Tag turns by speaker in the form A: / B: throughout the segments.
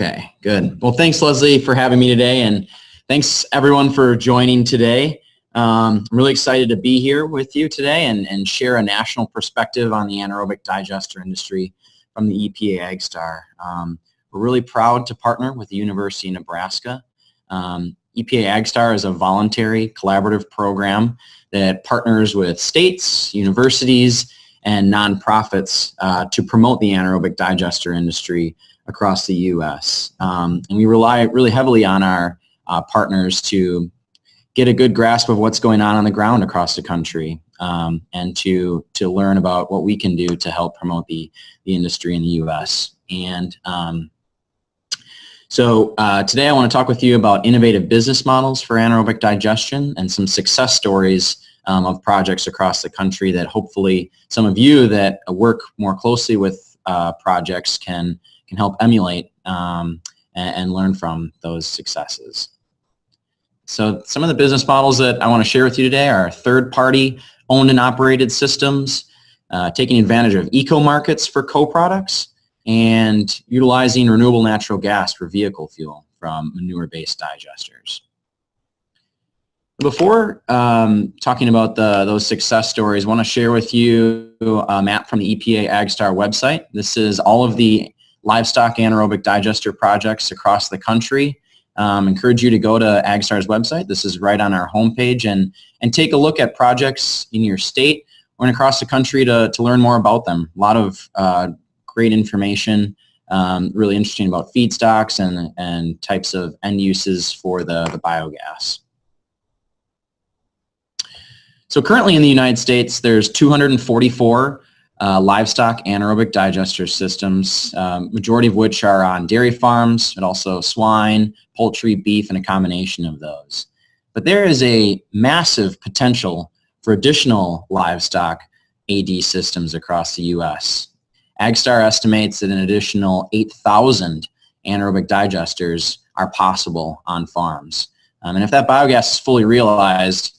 A: Okay, good. Well, thanks, Leslie, for having me today, and thanks everyone for joining today. Um, I'm really excited to be here with you today and, and share a national perspective on the anaerobic digester industry from the EPA AgStar. Um, we're really proud to partner with the University of Nebraska. Um, EPA AgStar is a voluntary collaborative program that partners with states, universities, and nonprofits uh, to promote the anaerobic digester industry across the U.S. Um, and we rely really heavily on our uh, partners to get a good grasp of what's going on on the ground across the country um, and to, to learn about what we can do to help promote the, the industry in the U.S. And um, so uh, today I want to talk with you about innovative business models for anaerobic digestion and some success stories um, of projects across the country that hopefully some of you that work more closely with uh, projects can can help emulate um, and, and, learn from those successes. So some of the business models that I want to share with you today are third-party owned and operated systems, uh, taking advantage of eco-markets for co-products, and utilizing renewable natural gas for vehicle fuel from manure-based digesters. Before um, talking about the, those success stories, I want to share with you a map from the EPA AgStar website. This is all of the livestock anaerobic digester projects across the country. Um, encourage you to go to AgStar's website. This is right on our homepage and, and take a look at projects in your state or across the country to, to learn more about them. A lot of uh, great information, um, really interesting about feedstocks and, and types of end uses for the, the biogas. So currently in the United States, there's 244 uh, livestock anaerobic digester systems, um, majority of which are on dairy farms, but also swine, poultry, beef, and a combination of those. But there is a massive potential for additional livestock AD systems across the U.S. AgStar estimates that an additional 8,000 anaerobic digesters are possible on farms. Um, and if that biogas is fully realized,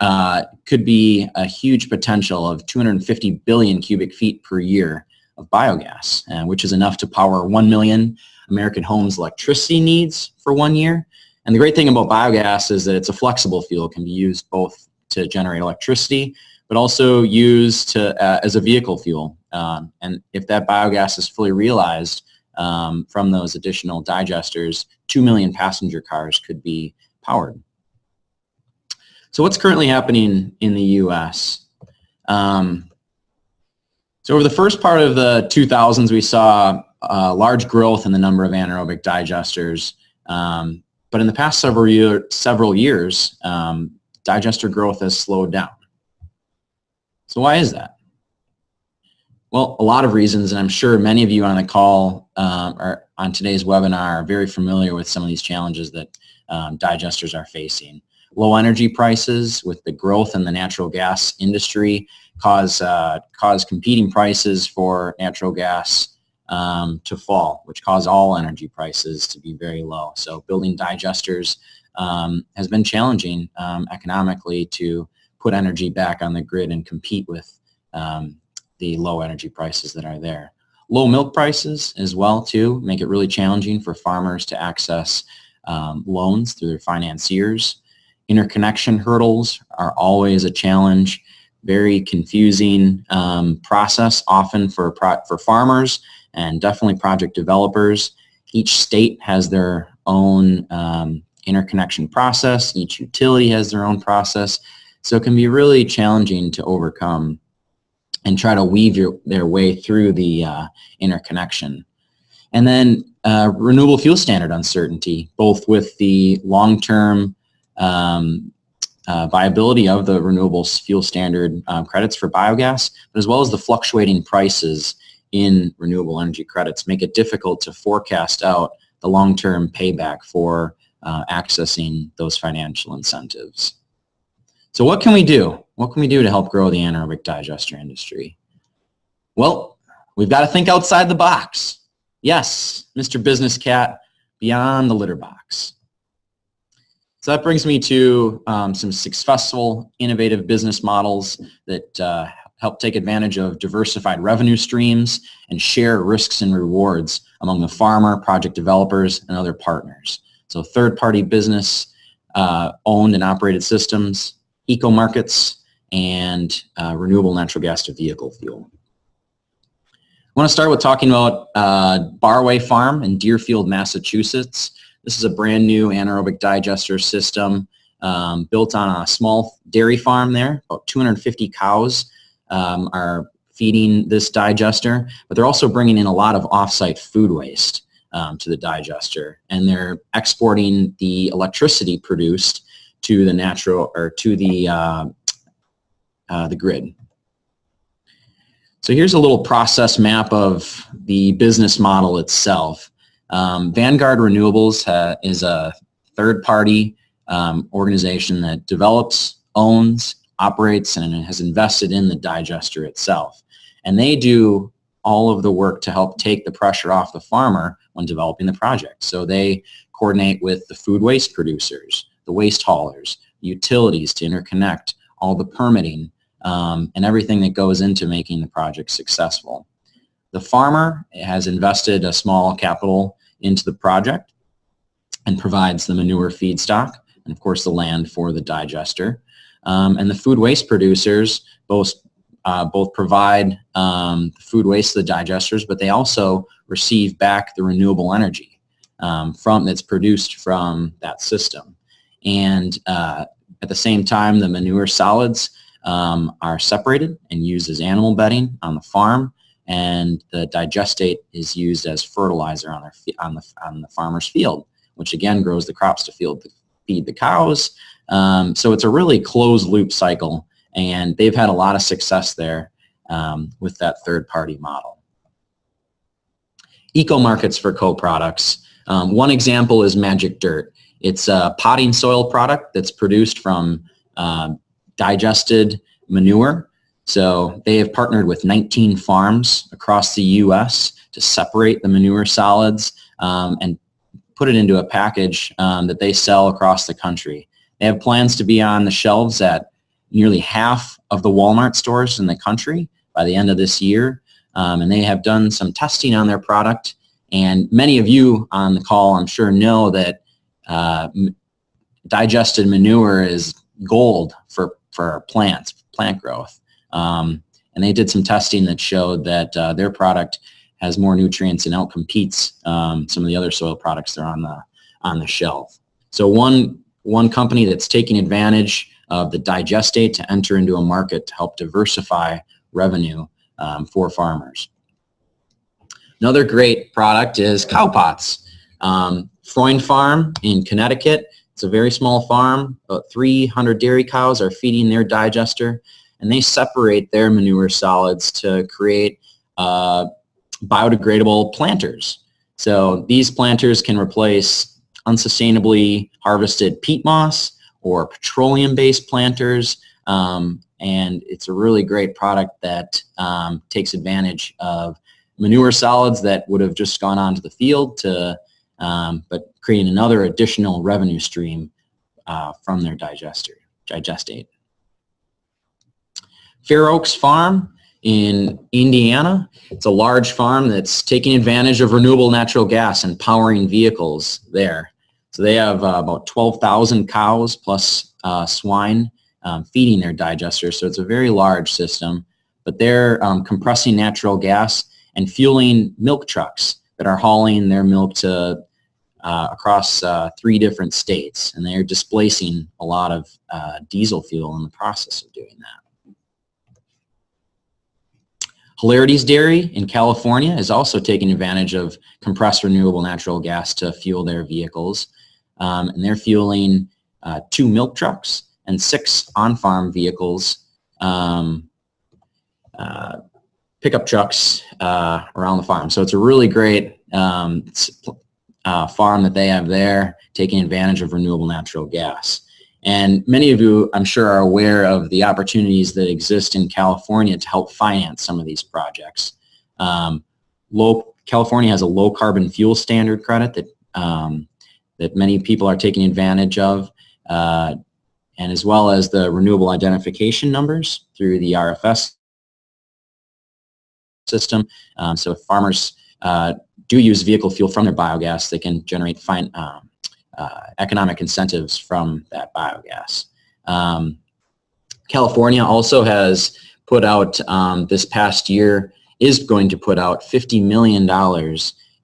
A: uh, could be a huge potential of 250 billion cubic feet per year of biogas, uh, which is enough to power 1 million American homes' electricity needs for one year. And the great thing about biogas is that it's a flexible fuel, can be used both to generate electricity, but also used to, uh, as a vehicle fuel. Um, and if that biogas is fully realized um, from those additional digesters, 2 million passenger cars could be powered. So what's currently happening in the U.S.? Um, so over the first part of the 2000s, we saw uh, large growth in the number of anaerobic digesters. Um, but in the past several, year, several years, um, digester growth has slowed down. So why is that? Well, a lot of reasons, and I'm sure many of you on the call um, or on today's webinar are very familiar with some of these challenges that um, digesters are facing low energy prices with the growth in the natural gas industry cause, uh, cause competing prices for natural gas um, to fall, which cause all energy prices to be very low. So building digesters um, has been challenging um, economically to put energy back on the grid and compete with um, the low energy prices that are there. Low milk prices as well too make it really challenging for farmers to access um, loans through their financiers. Interconnection hurdles are always a challenge, very confusing um, process often for, for farmers and definitely project developers. Each state has their own um, interconnection process. Each utility has their own process. So it can be really challenging to overcome and try to weave your, their way through the uh, interconnection. And then uh, renewable fuel standard uncertainty, both with the long-term um, uh, viability of the renewable fuel standard um, credits for biogas, but as well as the fluctuating prices in renewable energy credits make it difficult to forecast out the long-term payback for uh, accessing those financial incentives. So what can we do? What can we do to help grow the anaerobic digester industry? Well, we've got to think outside the box. Yes, Mr. Business Cat, beyond the litter box. So that brings me to um, some successful, innovative business models that uh, help take advantage of diversified revenue streams and share risks and rewards among the farmer, project developers, and other partners. So third-party business uh, owned and operated systems, eco markets, and uh, renewable natural gas to vehicle fuel. I want to start with talking about uh, Barway Farm in Deerfield, Massachusetts. This is a brand new anaerobic digester system um, built on a small dairy farm there. About 250 cows um, are feeding this digester, but they're also bringing in a lot of offsite food waste um, to the digester, and they're exporting the electricity produced to the natural or to the uh, uh, the grid. So here's a little process map of the business model itself. Um, Vanguard Renewables uh, is a third-party um, organization that develops, owns, operates, and has invested in the digester itself. And they do all of the work to help take the pressure off the farmer when developing the project. So they coordinate with the food waste producers, the waste haulers, utilities to interconnect, all the permitting, um, and everything that goes into making the project successful. The farmer has invested a small capital into the project and provides the manure feedstock and of course the land for the digester. Um, and the food waste producers both, uh, both provide um, food waste to the digesters, but they also receive back the renewable energy um, from that's produced from that system. And uh, at the same time, the manure solids um, are separated and used as animal bedding on the farm and the digestate is used as fertilizer on, their, on, the, on the farmer's field, which again grows the crops to feed the, feed the cows. Um, so it's a really closed loop cycle and they've had a lot of success there um, with that third party model. Eco markets for co-products. Um, one example is Magic Dirt. It's a potting soil product that's produced from uh, digested manure. So they have partnered with 19 farms across the U.S. to separate the manure solids um, and put it into a package um, that they sell across the country. They have plans to be on the shelves at nearly half of the Walmart stores in the country by the end of this year. Um, and they have done some testing on their product. And many of you on the call, I'm sure, know that uh, digested manure is gold for, for plants, plant growth. Um, and they did some testing that showed that uh, their product has more nutrients and outcompetes um, some of the other soil products that are on the, on the shelf. So one, one company that's taking advantage of the digestate to enter into a market to help diversify revenue um, for farmers. Another great product is cow pots. Um, Freund Farm in Connecticut it's a very small farm. About 300 dairy cows are feeding their digester, and they separate their manure solids to create uh, biodegradable planters. So these planters can replace unsustainably harvested peat moss or petroleum-based planters, um, and it's a really great product that um, takes advantage of manure solids that would have just gone onto the field to um, but creating another additional revenue stream uh, from their digester, digestate. Fair Oaks Farm in Indiana. It's a large farm that's taking advantage of renewable natural gas and powering vehicles there. So they have uh, about 12,000 cows plus uh, swine um, feeding their digesters. So it's a very large system, but they're um, compressing natural gas and fueling milk trucks that are hauling their milk to uh, across uh, three different states, and they're displacing a lot of uh, diesel fuel in the process of doing that. Hilarides Dairy in California is also taking advantage of compressed renewable natural gas to fuel their vehicles, um, and they're fueling uh, two milk trucks and six on-farm vehicles um, uh, pickup trucks uh, around the farm. So it's a really great um, uh, farm that they have there, taking advantage of renewable natural gas. And many of you, I'm sure, are aware of the opportunities that exist in California to help finance some of these projects. Um, low, California has a low carbon fuel standard credit that, um, that many people are taking advantage of, uh, and as well as the renewable identification numbers through the RFS system. Um, so if farmers uh, do use vehicle fuel from their biogas, they can generate fine, um, uh, economic incentives from that biogas. Um, California also has put out um, this past year is going to put out $50 million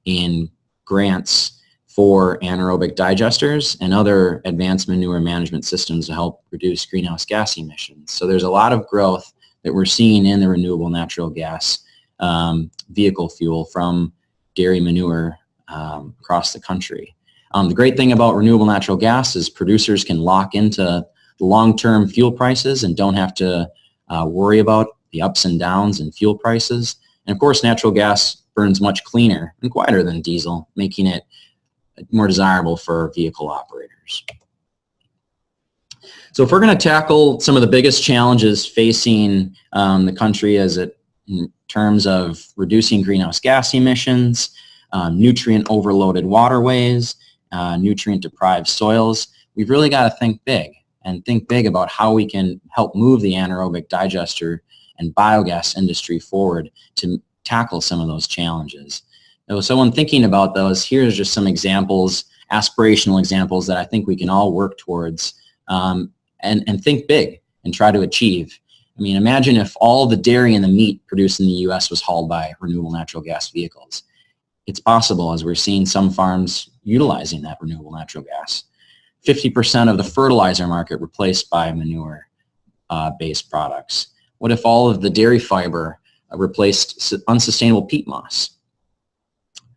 A: in grants for anaerobic digesters and other advanced manure management systems to help reduce greenhouse gas emissions. So there's a lot of growth that we're seeing in the renewable natural gas um, vehicle fuel from dairy manure um, across the country. Um, the great thing about renewable natural gas is producers can lock into long-term fuel prices and don't have to uh, worry about the ups and downs in fuel prices. And of course, natural gas burns much cleaner and quieter than diesel, making it more desirable for vehicle operators. So if we're going to tackle some of the biggest challenges facing um, the country as it in terms of reducing greenhouse gas emissions, um, nutrient overloaded waterways, uh, nutrient deprived soils, we've really got to think big and think big about how we can help move the anaerobic digester and biogas industry forward to tackle some of those challenges. So when thinking about those, here's just some examples, aspirational examples that I think we can all work towards um, and, and think big and try to achieve. I mean, imagine if all the dairy and the meat produced in the U.S. was hauled by renewable natural gas vehicles. It's possible, as we're seeing some farms utilizing that renewable natural gas. 50% of the fertilizer market replaced by manure-based uh, products. What if all of the dairy fiber uh, replaced unsustainable peat moss?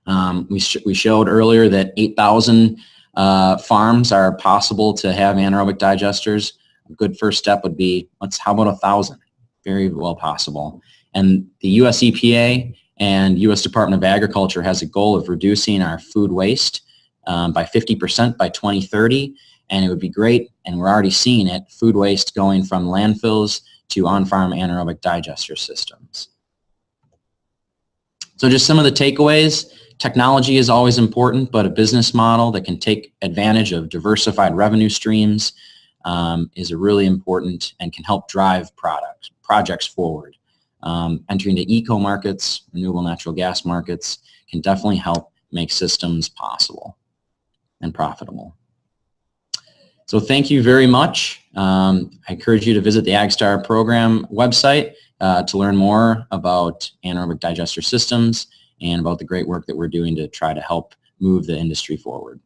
A: Um, we, sh we showed earlier that 8,000 uh, farms are possible to have anaerobic digesters. A good first step would be, let's, how about a thousand? Very well possible. And the US EPA and US Department of Agriculture has a goal of reducing our food waste um, by 50% by 2030. And it would be great, and we're already seeing it, food waste going from landfills to on-farm anaerobic digester systems. So just some of the takeaways. Technology is always important, but a business model that can take advantage of diversified revenue streams um, is a really important and can help drive products, projects forward. Um, entering the eco markets, renewable natural gas markets, can definitely help make systems possible and profitable. So thank you very much. Um, I encourage you to visit the AgStar program website uh, to learn more about anaerobic digester systems and about the great work that we're doing to try to help move the industry forward.